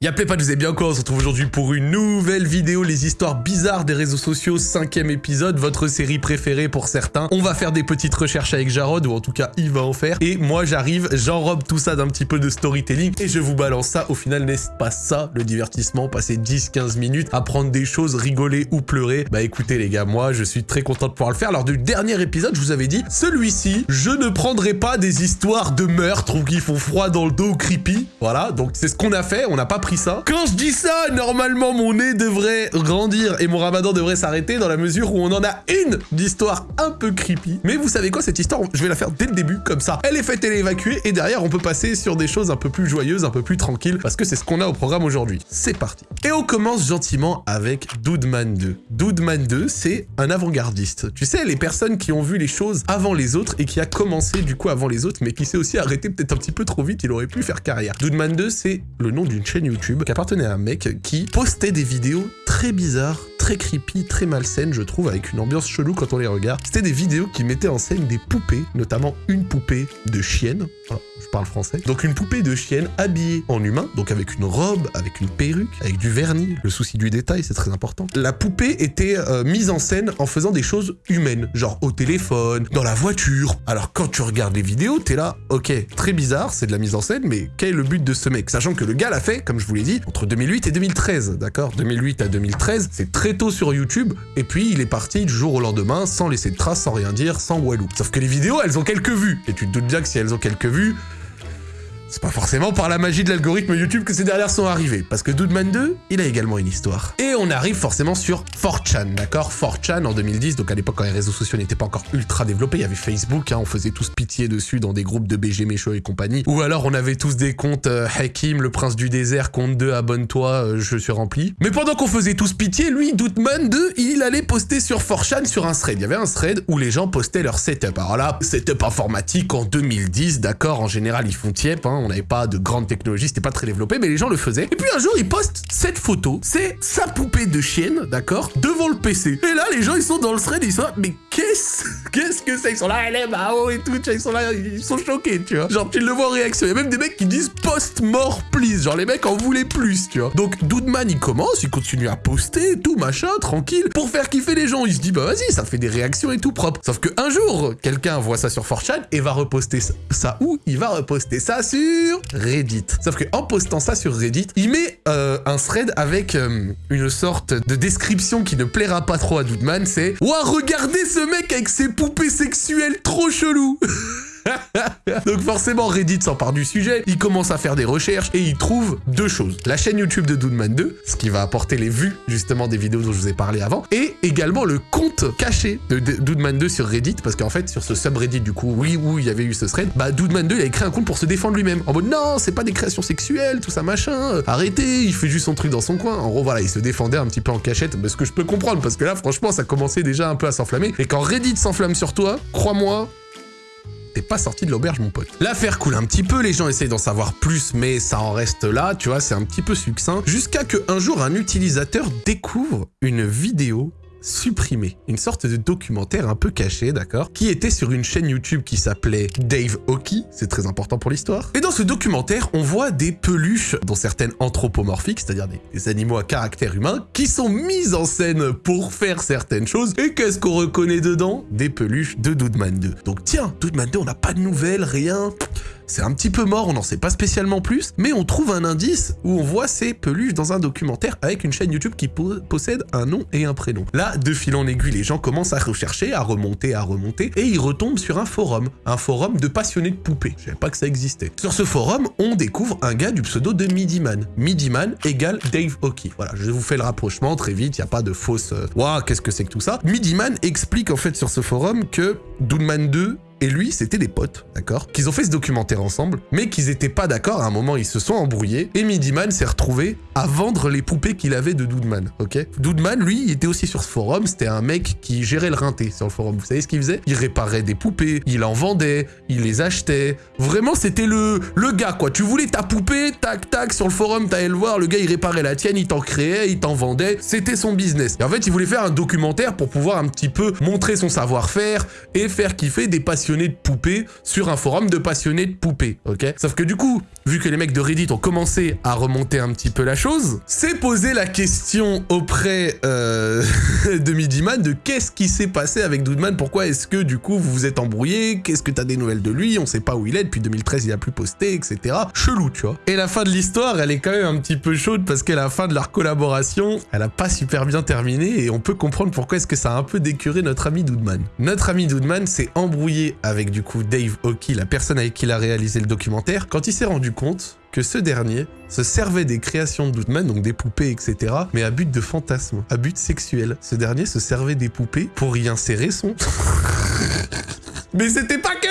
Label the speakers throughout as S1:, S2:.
S1: Y'a pas, vous êtes bien quoi On se retrouve aujourd'hui pour une nouvelle vidéo, les histoires bizarres des réseaux sociaux, cinquième épisode, votre série préférée pour certains. On va faire des petites recherches avec Jarod, ou en tout cas il va en faire. Et moi j'arrive, j'enrobe tout ça d'un petit peu de storytelling, et je vous balance ça. Au final, n'est-ce pas ça le divertissement Passer 10-15 minutes, apprendre des choses, rigoler ou pleurer? Bah écoutez les gars, moi je suis très content de pouvoir le faire. Lors du dernier épisode, je vous avais dit, celui-ci, je ne prendrai pas des histoires de meurtre ou qui font froid dans le dos creepy. Voilà, donc c'est ce qu'on a fait, on n'a pas ça. Quand je dis ça, normalement mon nez devrait grandir et mon ramadan devrait s'arrêter dans la mesure où on en a une d'histoire un peu creepy. Mais vous savez quoi, cette histoire, je vais la faire dès le début, comme ça. Elle est faite, elle est évacuée, et derrière on peut passer sur des choses un peu plus joyeuses, un peu plus tranquilles, parce que c'est ce qu'on a au programme aujourd'hui. C'est parti. Et on commence gentiment avec Doodman 2. Doodman 2, c'est un avant-gardiste. Tu sais, les personnes qui ont vu les choses avant les autres et qui a commencé du coup avant les autres, mais qui s'est aussi arrêté peut-être un petit peu trop vite, il aurait pu faire carrière. Doodman 2, c'est le nom d'une chaîne YouTube qui appartenait à un mec qui postait des vidéos très bizarres, très creepy, très malsaines, je trouve, avec une ambiance chelou quand on les regarde. C'était des vidéos qui mettaient en scène des poupées, notamment une poupée de chienne. je parle français. Donc une poupée de chienne habillée en humain, donc avec une robe, avec une perruque, avec du vernis, le souci du détail, c'est très important. La poupée était euh, mise en scène en faisant des choses humaines, genre au téléphone, dans la voiture. Alors quand tu regardes les vidéos, t'es là, ok, très bizarre, c'est de la mise en scène, mais quel est le but de ce mec? Sachant que le gars l'a fait, comme je vous l'ai dit, entre 2008 et 2013, d'accord? 2008 à 2013, c'est très sur YouTube, et puis il est parti du jour au lendemain, sans laisser de traces, sans rien dire, sans walou. Sauf que les vidéos, elles ont quelques vues, et tu te doutes bien que si elles ont quelques vues, c'est pas forcément par la magie de l'algorithme YouTube que ces dernières sont arrivées, parce que Doodman 2, il a également une histoire. Et on arrive forcément sur 4chan, d'accord? 4chan en 2010, donc à l'époque quand les réseaux sociaux n'étaient pas encore ultra développés, il y avait Facebook, hein, on faisait tous pitié dessus dans des groupes de BG Mécho et compagnie, ou alors on avait tous des comptes euh, Hakim, le prince du désert, compte 2, abonne-toi, euh, je suis rempli. Mais pendant qu'on faisait tous pitié, lui, Doodman 2, il allait poster sur 4chan sur un thread. Il y avait un thread où les gens postaient leur setup. Alors là, setup informatique en 2010, d'accord, en général ils font tiep, hein, on n'avait pas de grande technologie, c'était pas très développé, mais les gens le faisaient. Et puis un jour, il poste cette photo, c'est sa poupée de chienne, d'accord, devant le PC. Et là, les gens, ils sont dans le thread, ils sont mais qu'est-ce qu'est-ce que c'est Ils sont là, est Mao et tout, ils sont là, ils sont choqués, tu vois. Genre, tu le vois en réaction. Il y a même des mecs qui disent post-mort, please. Genre, les mecs en voulaient plus, tu vois. Donc, Doodman, il commence, il continue à poster, tout, machin, tranquille, pour faire kiffer les gens. Il se dit, bah vas-y, ça fait des réactions et tout propre. Sauf que un jour, quelqu'un voit ça sur 4chan et va reposter ça où Il va reposter ça sur Reddit. Sauf que en postant ça sur Reddit, il met euh, un thread avec euh, une sorte de description qui ne plaira pas trop à Doodman, c'est « Ouah, regardez ce mec avec ses poupées sexuelles trop chelou !» Donc forcément, Reddit s'empare du sujet, il commence à faire des recherches et il trouve deux choses. La chaîne YouTube de Doodman 2, ce qui va apporter les vues justement des vidéos dont je vous ai parlé avant, et également le compte caché de Doodman 2 sur Reddit, parce qu'en fait, sur ce subreddit du coup, oui, où il y avait eu ce thread, bah Doodman 2, il a créé un compte pour se défendre lui-même. En mode, non, c'est pas des créations sexuelles, tout ça machin, arrêtez, il fait juste son truc dans son coin. En gros, voilà, il se défendait un petit peu en cachette, mais ce que je peux comprendre, parce que là, franchement, ça commençait déjà un peu à s'enflammer. Et quand Reddit s'enflamme sur toi, crois-moi, pas sorti de l'auberge, mon pote. L'affaire coule un petit peu, les gens essayent d'en savoir plus, mais ça en reste là, tu vois, c'est un petit peu succinct. Jusqu'à que un jour, un utilisateur découvre une vidéo supprimé. Une sorte de documentaire un peu caché, d'accord Qui était sur une chaîne YouTube qui s'appelait Dave Hockey, c'est très important pour l'histoire. Et dans ce documentaire, on voit des peluches, dont certaines anthropomorphiques, c'est-à-dire des, animaux à caractère humain, qui sont mises en scène pour faire certaines choses. Et qu'est-ce qu'on reconnaît dedans? Des peluches de Doodman 2. Donc tiens, Doodman 2, on n'a pas de nouvelles, rien c'est un petit peu mort, on n'en sait pas spécialement plus, mais on trouve un indice où on voit ces peluches dans un documentaire avec une chaîne YouTube qui possède un nom et un prénom. Là, de fil en aiguille, les gens commencent à rechercher, à remonter, à remonter, et ils retombent sur un forum, un forum de passionnés de poupées. Je savais pas que ça existait. Sur ce forum, on découvre un gars du pseudo de Midiman. Midiman égale Dave Hockey. Voilà, je vous fais le rapprochement très vite, il n'y a pas de fausse... Waouh, qu'est-ce que c'est que tout ça? Midiman explique en fait sur ce forum que Doodman 2 et lui, c'était des potes, d'accord Qu'ils ont fait ce documentaire ensemble, mais qu'ils étaient pas d'accord. À un moment, ils se sont embrouillés. Et Midiman s'est retrouvé à vendre les poupées qu'il avait de Doodman, ok? Doodman, lui, il était aussi sur ce forum. C'était un mec qui gérait le rinté sur le forum. Vous savez ce qu'il faisait? Il réparait des poupées, il en vendait, il les achetait. Vraiment, c'était le, le gars, quoi. Tu voulais ta poupée, tac, tac, sur le forum, t'allais le voir. Le gars, il réparait la tienne, il t'en créait, il t'en vendait. C'était son business. Et en fait, il voulait faire un documentaire pour pouvoir un petit peu montrer son savoir-faire et faire kiffer des passions de poupées sur un forum de passionnés de poupées, ok? Sauf que du coup, vu que les mecs de Reddit ont commencé à remonter un petit peu la chose, c'est poser la question auprès euh, de Midiman de qu'est-ce qui s'est passé avec Doodman, pourquoi est-ce que du coup vous vous êtes embrouillé, qu'est-ce que t'as des nouvelles de lui, on sait pas où il est, depuis 2013 il a plus posté, etc. Chelou, tu vois. Et la fin de l'histoire, elle est quand même un petit peu chaude parce que la fin de leur collaboration, elle a pas super bien terminé et on peut comprendre pourquoi est-ce que ça a un peu décuré notre ami Doodman. Notre ami Doodman s'est embrouillé avec du coup Dave Hockey, la personne avec qui il a réalisé le documentaire, quand il s'est rendu compte que ce dernier se servait des créations de Doodman, donc des poupées, etc., mais à but de fantasme, à but sexuel. Ce dernier se servait des poupées pour y insérer son... Mais c'était pas que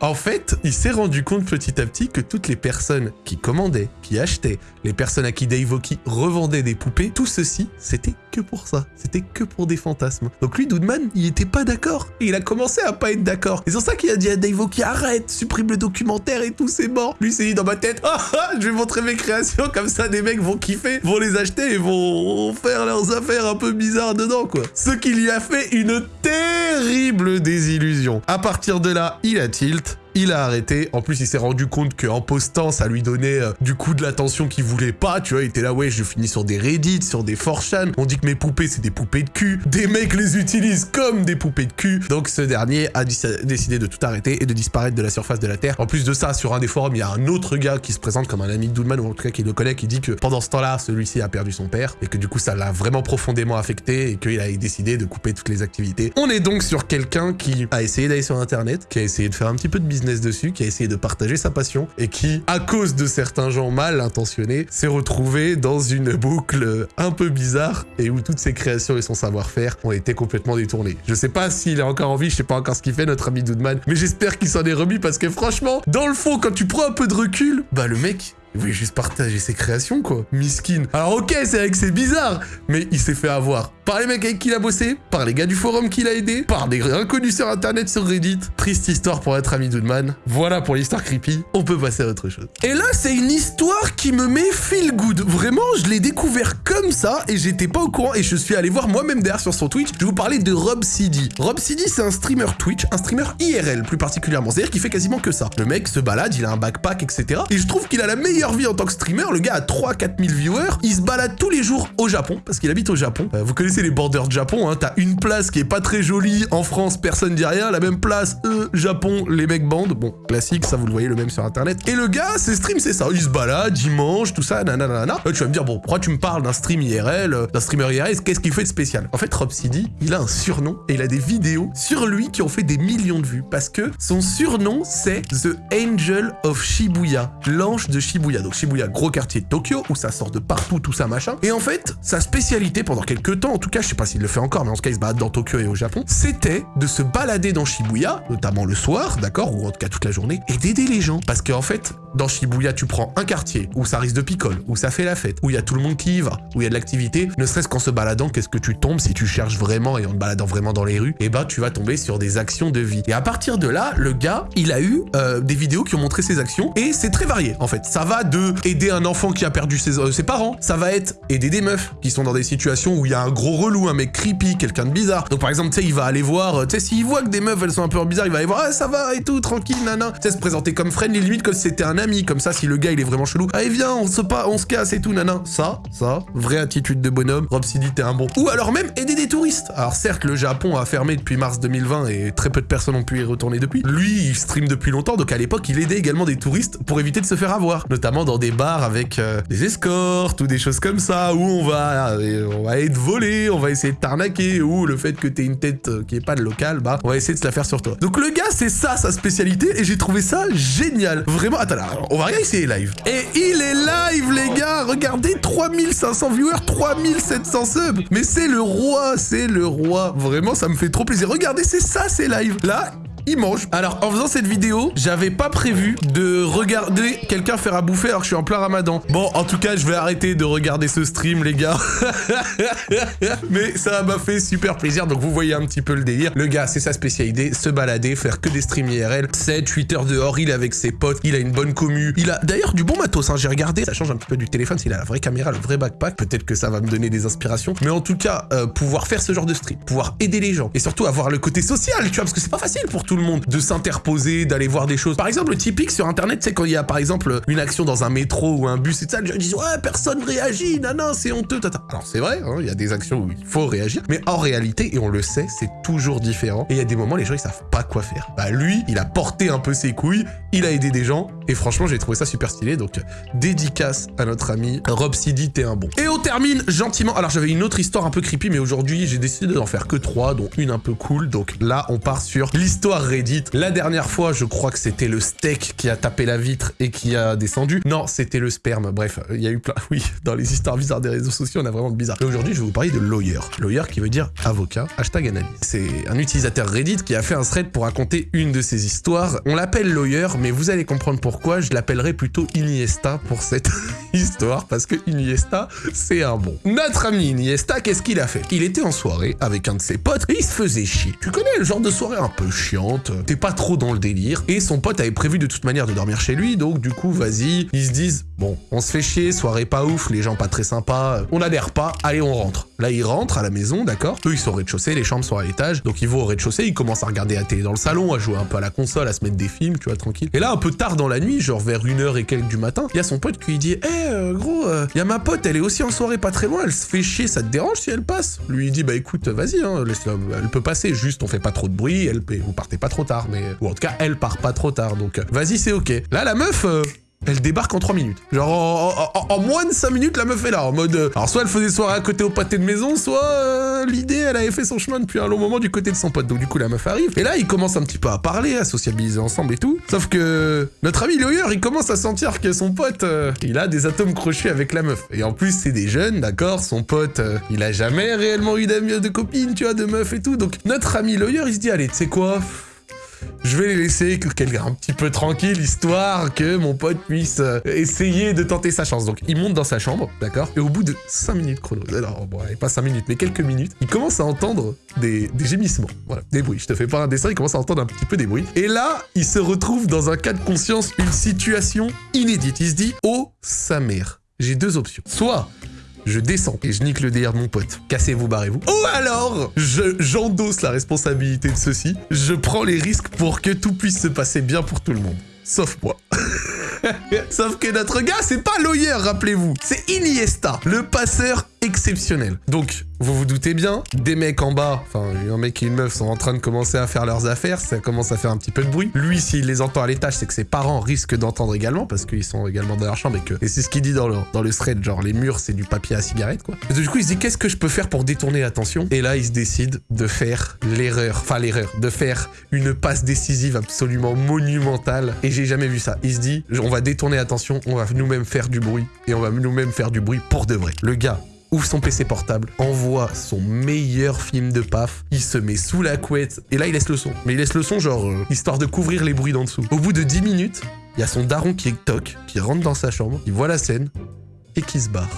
S1: En fait, il s'est rendu compte petit à petit que toutes les personnes qui commandaient, qui achetaient, les personnes à qui Dave Oki revendait des poupées, tout ceci, c'était que pour ça. C'était que pour des fantasmes. Donc lui, Doodman, il était pas d'accord. Et il a commencé à pas être d'accord. Et c'est ça qu'il a dit à Dave Oki, arrête, supprime le documentaire et tout, c'est mort. Lui, s'est dit dans ma tête, ah, ah, je vais montrer mes créations, comme ça des mecs vont kiffer, vont les acheter et vont faire leurs affaires un peu bizarres dedans, quoi. Ce qui lui a fait une terrible désillusion. À partir de là, il a tilt il a arrêté. En plus, il s'est rendu compte qu'en postant, ça lui donnait euh, du coup de l'attention qu'il voulait pas. Tu vois, il était là, ouais, je finis sur des Reddit, sur des 4chan. On dit que mes poupées, c'est des poupées de cul. Des mecs les utilisent comme des poupées de cul. Donc, ce dernier a décidé de tout arrêter et de disparaître de la surface de la Terre. En plus de ça, sur un des forums, il y a un autre gars qui se présente comme un ami de Doodman, ou en tout cas qui le connaît, qui dit que pendant ce temps-là, celui-ci a perdu son père et que du coup, ça l'a vraiment profondément affecté et qu'il a décidé de couper toutes les activités. On est donc sur quelqu'un qui a essayé d'aller sur Internet, qui a essayé de faire un petit peu de business dessus, qui a essayé de partager sa passion et qui, à cause de certains gens mal intentionnés, s'est retrouvé dans une boucle un peu bizarre et où toutes ses créations et son savoir-faire ont été complètement détournés. Je sais pas s'il est encore en vie, je sais pas encore ce qu'il fait, notre ami Doodman, mais j'espère qu'il s'en est remis parce que franchement, dans le fond, quand tu prends un peu de recul, bah le mec, il voulait juste partager ses créations, quoi. Miskin. Alors ok, c'est avec c'est bizarre, mais il s'est fait avoir par les mecs avec qui il a bossé, par les gars du forum qu'il a aidé, par des inconnus sur internet sur Reddit. Triste histoire pour être ami Doodman. Voilà pour l'histoire creepy. On peut passer à autre chose. Et là, c'est une histoire qui me met feel good. Vraiment, je l'ai découvert comme ça et j'étais pas au courant et je suis allé voir moi-même derrière sur son Twitch. Je vais vous parler de Rob CD. Rob CD, c'est un streamer Twitch, un streamer IRL plus particulièrement. C'est-à-dire qu'il fait quasiment que ça. Le mec se balade, il a un backpack, etc. Et je trouve qu'il a la vie en tant que streamer. Le gars a 3-4 000 viewers. Il se balade tous les jours au Japon parce qu'il habite au Japon. Euh, vous connaissez les borders de Japon, hein. T'as une place qui est pas très jolie en France, personne dit rien. La même place, eux, Japon, les mecs bandent. Bon, classique, ça vous le voyez le même sur internet. Et le gars, ses streams, c'est ça. Il se balade, il mange, tout ça, nanana. Là, tu vas me dire, bon, pourquoi tu me parles d'un stream IRL, euh, d'un streamer IRL, qu'est-ce qu'il fait de spécial? En fait, Rob City, il a un surnom et il a des vidéos sur lui qui ont fait des millions de vues parce que son surnom, c'est The Angel of Shibuya, l'ange de Shibuya. Donc Shibuya, gros quartier de Tokyo, où ça sort de partout, tout ça, machin. Et en fait, sa spécialité pendant quelques temps, en tout cas, je sais pas s'il le fait encore, mais en tout cas, il se balade dans Tokyo et au Japon, c'était de se balader dans Shibuya, notamment le soir, d'accord, ou en tout cas toute la journée, et d'aider les gens. Parce qu'en fait, dans Shibuya, tu prends un quartier où ça risque de picole, où ça fait la fête, où il y a tout le monde qui y va, où il y a de l'activité, ne serait-ce qu'en se baladant, qu'est-ce que tu tombes si tu cherches vraiment et en te baladant vraiment dans les rues, et eh ben, tu vas tomber sur des actions de vie. Et à partir de là, le gars, il a eu euh, des vidéos qui ont montré ses actions, et c'est très varié en fait. Ça va de aider un enfant qui a perdu ses, euh, ses parents, ça va être aider des meufs qui sont dans des situations où il y a un gros relou, un mec creepy, quelqu'un de bizarre. Donc par exemple, tu sais, il va aller voir, euh, tu sais, s'il voit que des meufs elles sont un peu bizarres, il va aller voir, ah ça va et tout, tranquille, nana. Tu sais, se présenter comme friendly, limite que c'était un ami, comme ça, si le gars il est vraiment chelou, allez viens, on se pas, on se casse et tout, nana. Ça, ça, vraie attitude de bonhomme. Rob City, t'es un bon. Ou alors même aider des touristes. Alors certes, le Japon a fermé depuis mars 2020 et très peu de personnes ont pu y retourner depuis. Lui, il stream depuis longtemps, donc à l'époque, il aidait également des touristes pour éviter de se faire avoir, notamment dans des bars avec euh, des escortes ou des choses comme ça, où on va, euh, on va être volé, on va essayer de t'arnaquer, ou le fait que t'aies une tête euh, qui est pas de local, bah, on va essayer de se la faire sur toi. Donc le gars, c'est ça sa spécialité, et j'ai trouvé ça génial. Vraiment, attends, là, on va rien essayer live. Et il est live, les gars Regardez, 3500 viewers, 3700 subs Mais c'est le roi, c'est le roi Vraiment, ça me fait trop plaisir. Regardez, c'est ça, c'est live. Là, il mange. Alors, en faisant cette vidéo, j'avais pas prévu de regarder quelqu'un faire à bouffer alors que je suis en plein ramadan. Bon, en tout cas, je vais arrêter de regarder ce stream, les gars. Mais ça m'a fait super plaisir, donc vous voyez un petit peu le délire. Le gars, c'est sa spécialité, se balader, faire que des streams IRL. 7, 8 heures dehors, il est avec ses potes, il a une bonne commu. Il a d'ailleurs du bon matos, hein, j'ai regardé. Ça change un petit peu du téléphone, s'il a la vraie caméra, le vrai backpack. Peut-être que ça va me donner des inspirations. Mais en tout cas, euh, pouvoir faire ce genre de stream, pouvoir aider les gens, et surtout avoir le côté social, tu vois, parce que c'est pas facile pour tout monde de s'interposer, d'aller voir des choses. Par exemple, le typique sur Internet, c'est quand il y a par exemple une action dans un métro ou un bus et ça, les gens disent ouais personne réagit, non non c'est honteux. Tata. Alors c'est vrai, hein, il y a des actions où il faut réagir, mais en réalité et on le sait, c'est toujours différent. Et il y a des moments les gens ils savent pas quoi faire. Bah lui, il a porté un peu ses couilles, il a aidé des gens et franchement j'ai trouvé ça super stylé. Donc dédicace à notre ami Rob Sidi, t'es un bon. Et on termine gentiment. Alors j'avais une autre histoire un peu creepy, mais aujourd'hui j'ai décidé d'en faire que trois, dont une un peu cool. Donc là on part sur l'histoire Reddit. La dernière fois, je crois que c'était le steak qui a tapé la vitre et qui a descendu. Non, c'était le sperme. Bref, il y a eu plein... Oui, dans les histoires bizarres des réseaux sociaux, on a vraiment de bizarre. Et aujourd'hui, je vais vous parler de lawyer. Lawyer qui veut dire avocat, hashtag analyse. C'est un utilisateur Reddit qui a fait un thread pour raconter une de ses histoires. On l'appelle lawyer, mais vous allez comprendre pourquoi. Je l'appellerai plutôt Iniesta pour cette histoire, parce que Iniesta, c'est un bon. Notre ami Iniesta, qu'est-ce qu'il a fait? Il était en soirée avec un de ses potes et il se faisait chier. Tu connais le genre de soirée un peu t'es pas trop dans le délire, et son pote avait prévu de toute manière de dormir chez lui, donc du coup, vas-y, ils se disent, bon, on se fait chier, soirée pas ouf, les gens pas très sympas, on adhère pas, allez, on rentre. Là, ils rentrent à la maison, d'accord. Eux, ils sont au rez-de-chaussée, les chambres sont à l'étage, donc ils vont au rez-de-chaussée, ils commencent à regarder la télé dans le salon, à jouer un peu à la console, à se mettre des films, tu vois, tranquille. Et là, un peu tard dans la nuit, genre vers une heure et quelques du matin, il y a son pote qui lui dit, eh, gros, il y a ma pote, elle est aussi en soirée pas très loin, elle se fait chier, ça te dérange si elle passe? Lui, il dit, bah écoute, vas-y, hein, elle peut passer, juste on fait pas trop de bruit, elle, vous partez pas trop tard, mais... Ou en tout cas, elle part pas trop tard, donc vas-y, c'est ok. Là, la meuf... Elle débarque en 3 minutes. Genre, en, moins de 5 minutes, la meuf est là, en mode... Euh, alors, soit elle faisait soirée à côté au pâté de maison, soit euh, l'idée, elle avait fait son chemin depuis un long moment du côté de son pote. Donc, du coup, la meuf arrive. Et là, ils commencent un petit peu à parler, à sociabiliser ensemble et tout. Sauf que notre ami Lawyer, il commence à sentir que son pote, euh, il a des atomes crochus avec la meuf. Et en plus, c'est des jeunes, d'accord Son pote, il a jamais réellement eu d'amis, de copines, tu vois, de meufs et tout. Donc, notre ami Lawyer, il se dit, allez, tu sais quoi je vais les laisser quelqu'un un petit peu tranquille, histoire que mon pote puisse euh, essayer de tenter sa chance. Donc, il monte dans sa chambre, d'accord? Et au bout de 5 minutes chrono, alors, bon, pas 5 minutes, mais quelques minutes, il commence à entendre des, des, gémissements, voilà, des bruits. Je te fais pas un dessin, il commence à entendre un petit peu des bruits. Et là, il se retrouve dans un cas de conscience, une situation inédite. Il se dit, oh, sa mère, j'ai deux options. Soit je descends et je nique le DR de mon pote. Cassez-vous, barrez-vous. Ou alors, j'endosse la responsabilité de ceci. Je prends les risques pour que tout puisse se passer bien pour tout le monde. Sauf moi. Sauf que notre gars, c'est pas Lawyer, rappelez-vous. C'est Iniesta, le passeur exceptionnel. Donc, vous vous doutez bien, des mecs en bas, enfin un mec et une meuf sont en train de commencer à faire leurs affaires, ça commence à faire un petit peu de bruit. Lui, s'il les entend à l'étage, c'est que ses parents risquent d'entendre également, parce qu'ils sont également dans leur chambre et que... Et c'est ce qu'il dit dans le, dans le thread, genre les murs, c'est du papier à cigarette, quoi. Du coup, il se dit, qu'est-ce que je peux faire pour détourner l'attention? Et là, il se décide de faire l'erreur, enfin l'erreur, de faire une passe décisive absolument monumentale. Et j'ai jamais vu ça. Il se dit, on va détourner l'attention, on va nous-mêmes faire du bruit, et on va nous-mêmes faire du bruit pour de vrai. Le gars, ouvre son PC portable, envoie son meilleur film de paf, il se met sous la couette, et là il laisse le son. Mais il laisse le son genre, euh, histoire de couvrir les bruits d'en dessous. Au bout de 10 minutes, il y a son daron qui toque, qui rentre dans sa chambre, il voit la scène, et qui se barre.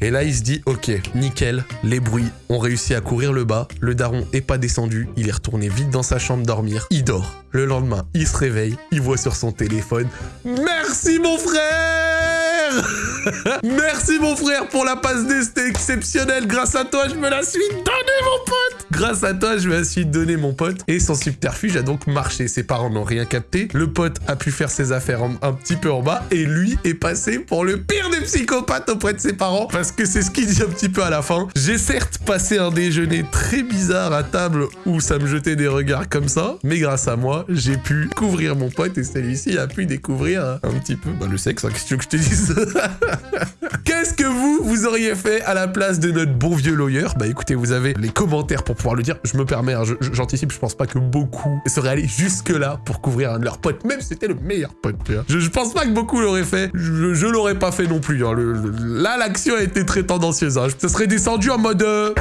S1: Et là, il se dit, ok, nickel, les bruits ont réussi à courir le bas, le daron est pas descendu, il est retourné vite dans sa chambre dormir, il dort. Le lendemain, il se réveille, il voit sur son téléphone, merci mon frère Merci mon frère pour la passe D, c'était exceptionnel. Grâce à toi, je me la suis donnée mon pote. Grâce à toi, je me la suis donné mon pote. Et son subterfuge a donc marché. Ses parents n'ont rien capté. Le pote a pu faire ses affaires un petit peu en bas. Et lui est passé pour le pire des psychopathes auprès de ses parents. Parce que c'est ce qu'il dit un petit peu à la fin. J'ai certes passé un déjeuner très bizarre à table où ça me jetait des regards comme ça. Mais grâce à moi, j'ai pu couvrir mon pote et celui-ci a pu découvrir un petit peu bah, le sexe. Hein, qu'est-ce que je te dise Qu'est-ce que vous, vous auriez fait à la place de notre bon vieux lawyer? Bah écoutez, vous avez les commentaires pour pouvoir le dire. Je me permets, hein, j'anticipe, je pense pas que beaucoup seraient allés jusque-là pour couvrir un de leurs potes, même si c'était le meilleur pote. Je, je, pense pas que beaucoup l'auraient fait. Je, l'aurais pas fait non plus. Hein. là, l'action a été très tendancieuse. Hein. Ça serait descendu en mode... Euh...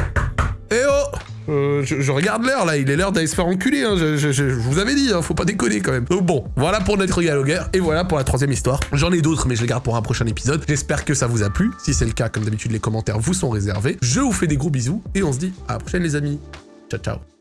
S1: Eh oh euh, je, regarde l'heure là, il est l'heure d'aller se faire enculer, hein. je, vous avais dit, hein, faut pas déconner quand même. Donc bon, voilà pour notre dialogueur, et voilà pour la troisième histoire. J'en ai d'autres, mais je les garde pour un prochain épisode. J'espère que ça vous a plu. Si c'est le cas, comme d'habitude, les commentaires vous sont réservés. Je vous fais des gros bisous, et on se dit à la prochaine les amis. Ciao, ciao.